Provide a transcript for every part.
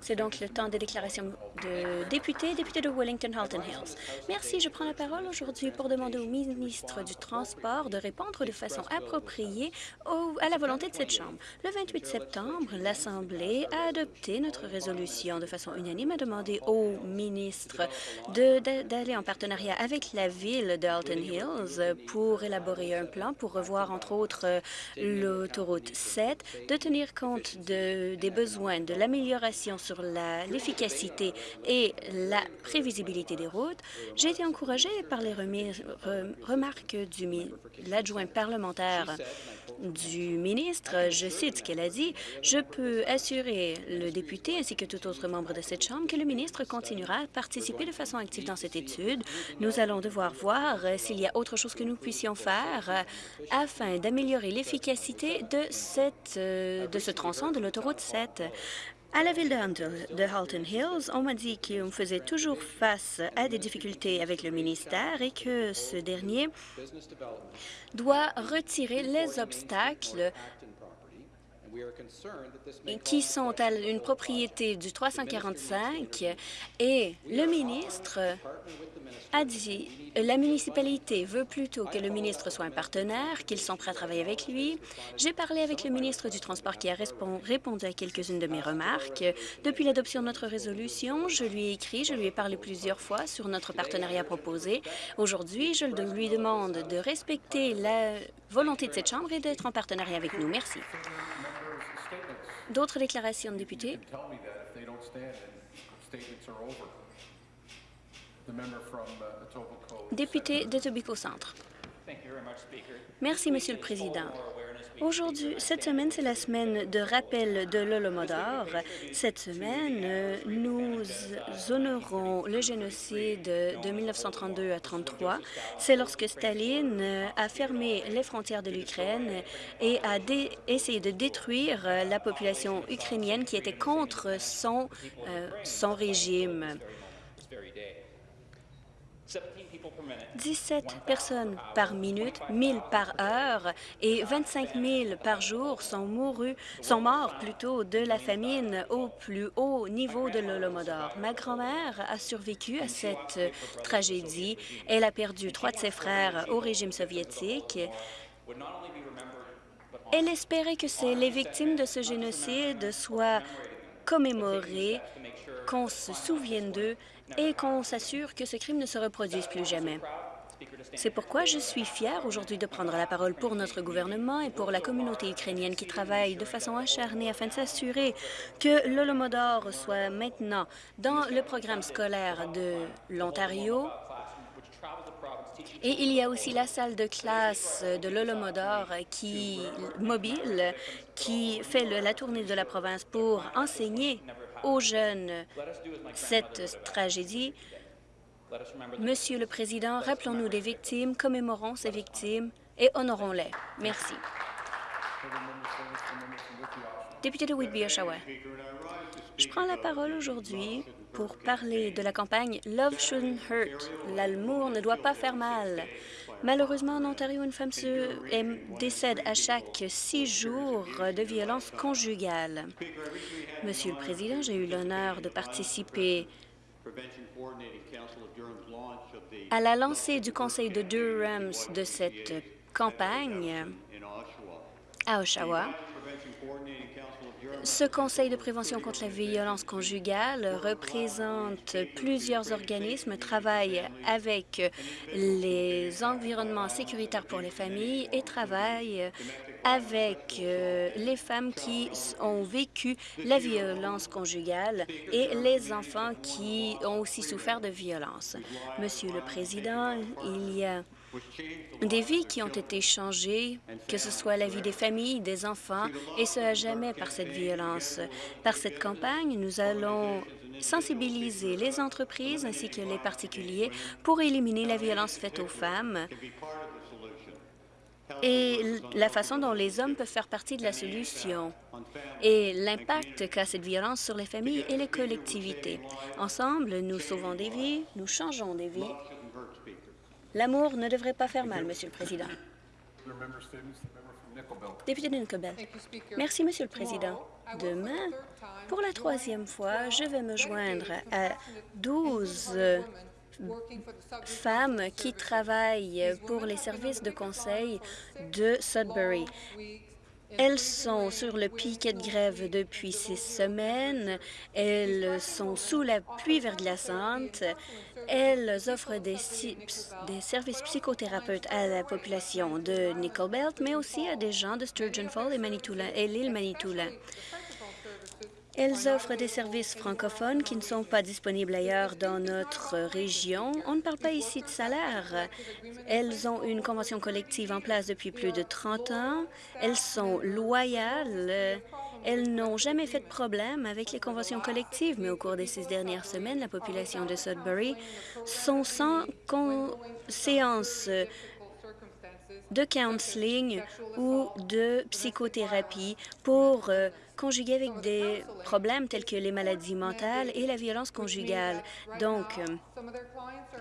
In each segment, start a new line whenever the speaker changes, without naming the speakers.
C'est donc le temps des déclarations de députés, députés de Wellington-Halton Hills. Merci. Je prends la parole aujourd'hui pour demander au ministre du Transport de répondre de façon appropriée à la volonté de cette Chambre. Le 28 septembre, l'Assemblée a adopté notre résolution de façon unanime à demander au ministre d'aller en partenariat avec la ville de Halton Hills pour élaborer un plan pour revoir, entre autres, l'autoroute 7, de tenir compte de, des besoins de l'amélioration sur l'efficacité et la prévisibilité des routes. J'ai été encouragée par les remarques de l'adjoint parlementaire du ministre. Je cite ce qu'elle a dit. Je peux assurer le député ainsi que tout autre membre de cette Chambre que le ministre continuera à participer de façon active dans cette étude. Nous allons devoir voir s'il y a autre chose que nous puissions faire afin d'améliorer l'efficacité de, cette, de ce tronçon de l'autoroute 7. À la ville de Halton Hills, on m'a dit qu'on faisait toujours face à des difficultés avec le ministère et que ce dernier doit retirer les obstacles qui sont à une propriété du 345 et le ministre a dit la municipalité veut plutôt que le ministre soit un partenaire, qu'ils sont prêts à travailler avec lui. J'ai parlé avec le ministre du Transport qui a répondu à quelques-unes de mes remarques. Depuis l'adoption de notre résolution, je lui ai écrit, je lui ai parlé plusieurs fois sur notre partenariat proposé. Aujourd'hui, je lui demande de respecter la volonté de cette Chambre et d'être en partenariat avec nous. Merci. D'autres déclarations de députés? Député de Tobacco Centre. Merci, Monsieur le Président. Aujourd'hui, cette semaine, c'est la semaine de rappel de l'Holomodor. Cette semaine, nous honorons le génocide de 1932 à 33. C'est lorsque Staline a fermé les frontières de l'Ukraine et a essayé de détruire la population ukrainienne qui était contre son, euh, son régime. 17 personnes par minute, 1000 par heure et 25 000 par jour sont, mourus, sont morts plutôt de la famine au plus haut niveau de l'Holomodor. Ma grand-mère a survécu à cette tragédie. Elle a perdu trois de ses frères au régime soviétique. Elle espérait que les victimes de ce génocide soient commémorées, qu'on se souvienne d'eux et qu'on s'assure que ce crime ne se reproduise plus jamais. C'est pourquoi je suis fière aujourd'hui de prendre la parole pour notre gouvernement et pour la communauté ukrainienne qui travaille de façon acharnée afin de s'assurer que l'Holomodor soit maintenant dans le programme scolaire de l'Ontario. Et il y a aussi la salle de classe de l'Holomodor qui mobile, qui fait la tournée de la province pour enseigner aux jeunes cette tragédie. Monsieur le Président, rappelons-nous des victimes, commémorons ces victimes et honorons-les. Merci. Député de Whitby-Oshawa. Je prends la parole aujourd'hui pour parler de la campagne Love Shouldn't Hurt. L'amour ne doit pas faire mal. Malheureusement, en Ontario, une femme se décède à chaque six jours de violence conjugale. Monsieur le Président, j'ai eu l'honneur de participer à la lancée du Conseil de Durham de cette campagne à Oshawa. Ce Conseil de prévention contre la violence conjugale représente plusieurs organismes, travaille avec les environnements sécuritaires pour les familles et travaille avec euh, les femmes qui ont vécu la violence conjugale et les enfants qui ont aussi souffert de violence. Monsieur le Président, il y a des vies qui ont été changées, que ce soit la vie des familles, des enfants, et ce à jamais par cette violence. Par cette campagne, nous allons sensibiliser les entreprises ainsi que les particuliers pour éliminer la violence faite aux femmes et la façon dont les hommes peuvent faire partie de la solution et l'impact qu'a cette violence sur les familles et les collectivités. Ensemble, nous sauvons des vies, nous changeons des vies L'amour ne devrait pas faire mal, Monsieur le Président. Député de. Merci, Monsieur le Président. Demain, pour la troisième fois, je vais me joindre à 12 femmes qui travaillent pour les services de conseil de Sudbury. Elles sont sur le piquet de grève depuis six semaines. Elles sont sous la pluie verglaçante. Elles offrent des, des, services psychothérapeutes à la population de Nickel Belt, mais aussi à des gens de Sturgeon Falls et, et l'île Manitoulin. Elles offrent des services francophones qui ne sont pas disponibles ailleurs dans notre région. On ne parle pas ici de salaire. Elles ont une convention collective en place depuis plus de 30 ans. Elles sont loyales. Elles n'ont jamais fait de problème avec les conventions collectives, mais au cours des six dernières semaines, la population de Sudbury sont sans séance de counseling ou de psychothérapie pour euh, conjugué avec des problèmes tels que les maladies mentales et la violence conjugale. Donc, euh,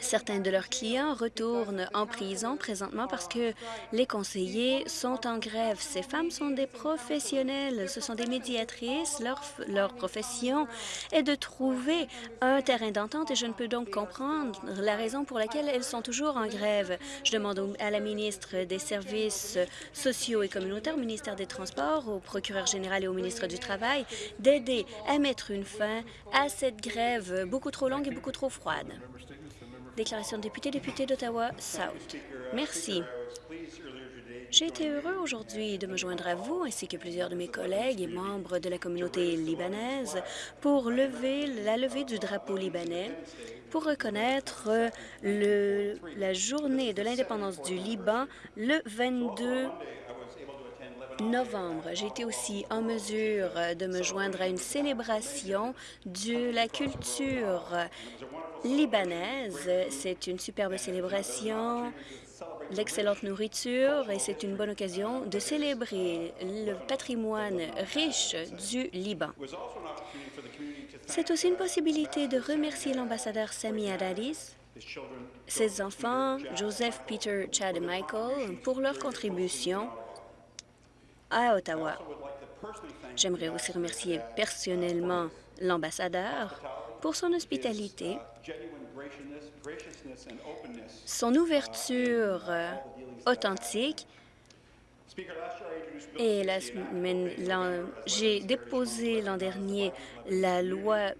certains de leurs clients retournent en prison présentement parce que les conseillers sont en grève. Ces femmes sont des professionnels, ce sont des médiatrices. Leur, leur profession est de trouver un terrain d'entente et je ne peux donc comprendre la raison pour laquelle elles sont toujours en grève. Je demande à la ministre des Services sociaux et communautaires, au ministère des Transports, au procureur général et au ministre du Travail d'aider à mettre une fin à cette grève beaucoup trop longue et beaucoup trop froide. Déclaration de député, député d'Ottawa-South. Merci. J'ai été heureux aujourd'hui de me joindre à vous ainsi que plusieurs de mes collègues et membres de la communauté libanaise pour lever la levée du drapeau libanais pour reconnaître la journée de l'indépendance du Liban le 22 novembre. J'ai été aussi en mesure de me joindre à une célébration de la culture libanaise. C'est une superbe célébration, l'excellente nourriture et c'est une bonne occasion de célébrer le patrimoine riche du Liban. C'est aussi une possibilité de remercier l'ambassadeur Sami Adaris, ses enfants, Joseph, Peter, Chad et Michael, pour leur contribution à Ottawa. J'aimerais aussi remercier personnellement l'ambassadeur pour son hospitalité, son ouverture authentique et la semaine, j'ai déposé l'an dernier la loi,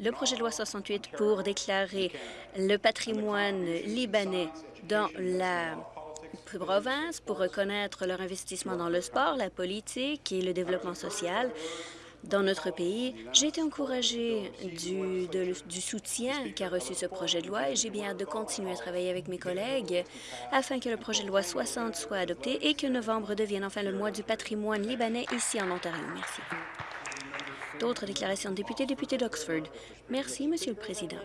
le projet de loi 68 pour déclarer le patrimoine libanais dans la province pour reconnaître leur investissement dans le sport, la politique et le développement social dans notre pays. J'ai été encouragée du, soutien qu'a reçu ce projet de loi et j'ai bien hâte de continuer à travailler avec mes collègues afin que le projet de loi 60 soit adopté et que novembre devienne enfin le mois du patrimoine libanais ici en Ontario. Merci. D'autres déclarations de députés, députés d'Oxford. Merci, Monsieur le Président.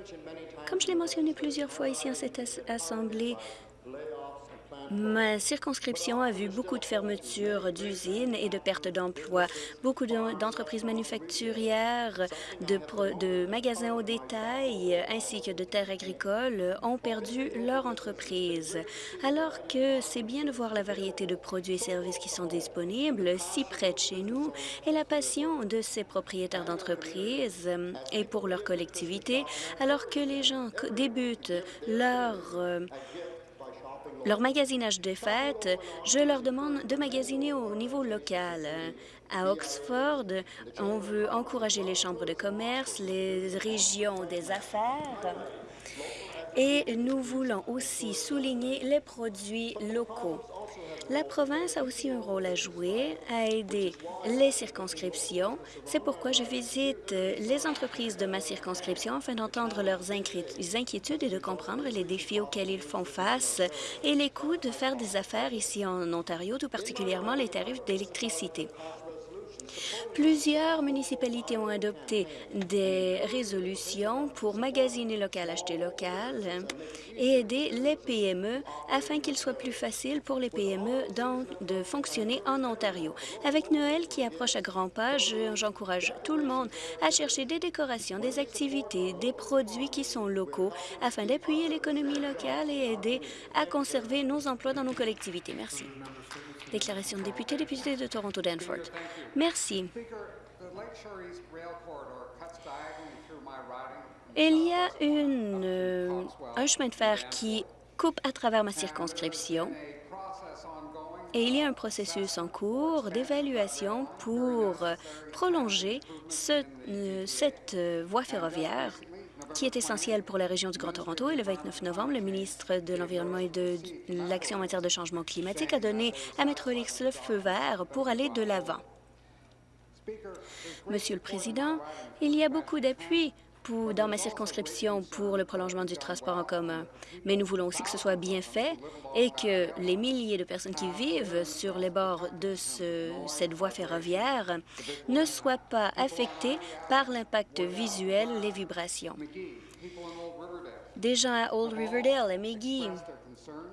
Comme je l'ai mentionné plusieurs fois ici en cette Assemblée, Ma circonscription a vu beaucoup de fermetures d'usines et de pertes d'emplois. Beaucoup d'entreprises manufacturières, de, magasins au détail ainsi que de terres agricoles ont perdu leur entreprise. Alors que c'est bien de voir la variété de produits et services qui sont disponibles si près de chez nous et la passion de ces propriétaires d'entreprises et pour leur collectivité, alors que les gens débutent leur euh, leur magasinage de fêtes, je leur demande de magasiner au niveau local. À Oxford, on veut encourager les chambres de commerce, les régions des affaires et nous voulons aussi souligner les produits locaux. La province a aussi un rôle à jouer, à aider les circonscriptions. C'est pourquoi je visite les entreprises de ma circonscription afin d'entendre leurs inquiétudes et de comprendre les défis auxquels ils font face et les coûts de faire des affaires ici en Ontario, tout particulièrement les tarifs d'électricité. Plusieurs municipalités ont adopté des résolutions pour magasiner local, acheter local et aider les PME afin qu'il soit plus facile pour les PME de fonctionner en Ontario. Avec Noël qui approche à grands pas, j'encourage tout le monde à chercher des décorations, des activités, des produits qui sont locaux afin d'appuyer l'économie locale et aider à conserver nos emplois dans nos collectivités. Merci. Déclaration de député, député de Toronto-Danforth. Merci. Il y a euh, un chemin de fer qui coupe à travers ma circonscription et il y a un processus en cours d'évaluation pour prolonger euh, cette euh, voie ferroviaire qui est essentielle pour la région du Grand Toronto. Et le 29 novembre, le ministre de l'Environnement et de l'Action en matière de changement climatique a donné à Metrolix le feu vert pour aller de l'avant. Monsieur le Président, il y a beaucoup d'appui dans ma circonscription pour le prolongement du transport en commun. Mais nous voulons aussi que ce soit bien fait et que les milliers de personnes qui vivent sur les bords de ce, cette voie ferroviaire ne soient pas affectées par l'impact visuel, les vibrations. Des gens à Old Riverdale, à McGee,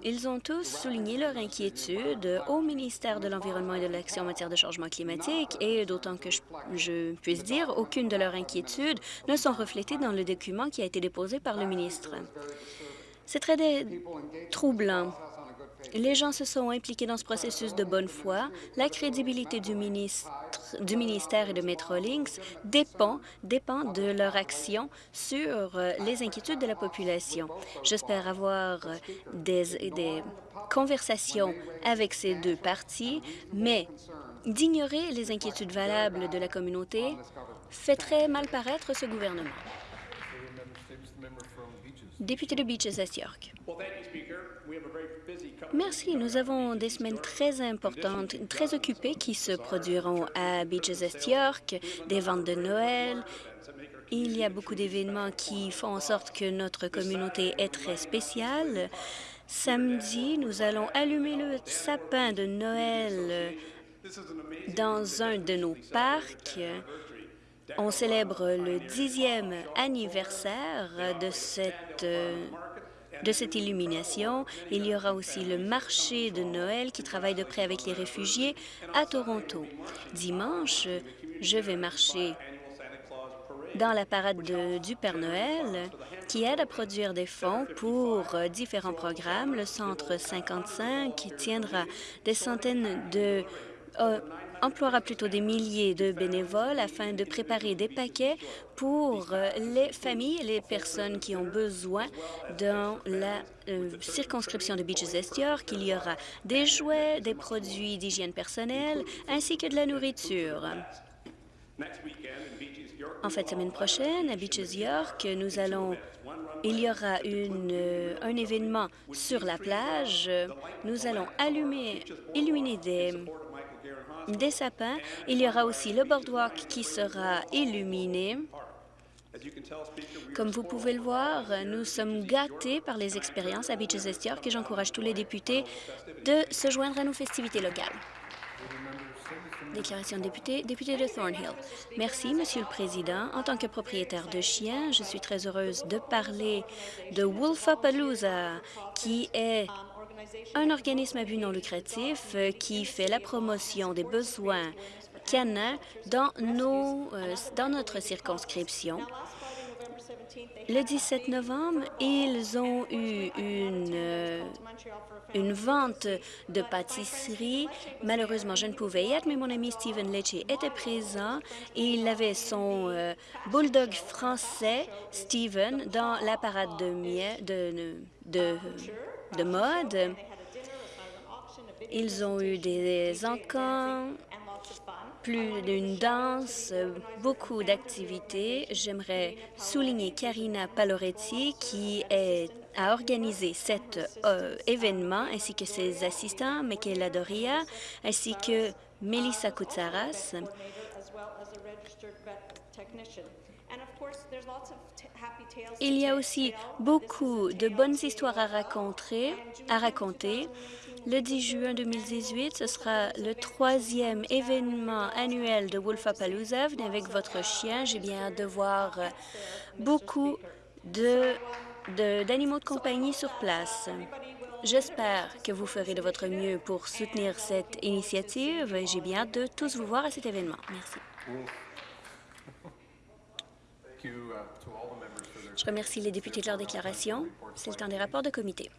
ils ont tous souligné leur inquiétude au ministère de l'Environnement et de l'Action en matière de changement climatique et d'autant que je, puisse dire, aucune de leurs inquiétudes ne sont reflétées dans le document qui a été déposé par le ministre. C'est très troublant les gens se sont impliqués dans ce processus de bonne foi. La crédibilité du, ministère et de Metrolinx dépend, dépend de leur action sur euh, les inquiétudes de la population. J'espère avoir des conversations avec ces deux parties, mais d'ignorer les inquiétudes valables de la communauté fait très mal paraître ce gouvernement. Député de Beaches, Est York. Merci. Nous avons des semaines très importantes, très occupées qui se produiront à Beaches Est York, des ventes de Noël. Il y a beaucoup d'événements qui font en sorte que notre communauté est très spéciale. Samedi, nous allons allumer le sapin de Noël dans un de nos parcs. On célèbre le dixième anniversaire de cette de cette illumination. Il y aura aussi le marché de Noël qui travaille de près avec les réfugiés à Toronto. Dimanche, je vais marcher dans la parade de, du Père Noël qui aide à produire des fonds pour différents programmes. Le Centre 55 qui tiendra des centaines de euh, emploiera plutôt des milliers de bénévoles afin de préparer des paquets pour euh, les familles et les personnes qui ont besoin dans la euh, circonscription de Beaches Est York. Il y aura des jouets, des produits d'hygiène personnelle ainsi que de la nourriture. En fait, semaine prochaine, à Beaches York, nous allons il y aura euh, un événement sur la plage. Nous allons allumer, illuminer des, des sapins. Il y aura aussi le boardwalk qui sera illuminé. Comme vous pouvez le voir, nous sommes gâtés par les expériences à Beaches Est York et j'encourage tous les députés de se joindre à nos festivités locales. Déclaration de député, député de Thornhill. Merci, Monsieur le Président. En tant que propriétaire de chiens, je suis très heureuse de parler de Wolfapalooza, qui est un organisme à but non lucratif euh, qui fait la promotion des besoins canins dans, nos, euh, dans notre circonscription. Le 17 novembre, ils ont eu une, euh, une vente de pâtisserie. Malheureusement, je ne pouvais y être, mais mon ami Stephen Lecce était présent et il avait son bulldog français, Stephen, dans la parade de, de, de mode. Ils ont eu des encans, plus d'une danse, beaucoup d'activités. J'aimerais souligner Karina Paloretti qui a organisé cet euh, événement, ainsi que ses assistants, Michaela Doria, ainsi que Melissa Koutsaras. Il y a aussi beaucoup de bonnes histoires à raconter. À raconter. Le 10 juin 2018, ce sera le troisième événement annuel de Wolfapalooza. Venez avec votre chien. J'ai bien hâte de voir beaucoup d'animaux de, de compagnie sur place. J'espère que vous ferez de votre mieux pour soutenir cette initiative. J'ai bien hâte de tous vous voir à cet événement. Merci. Je remercie les députés de leur déclaration. C'est le temps des rapports de comité.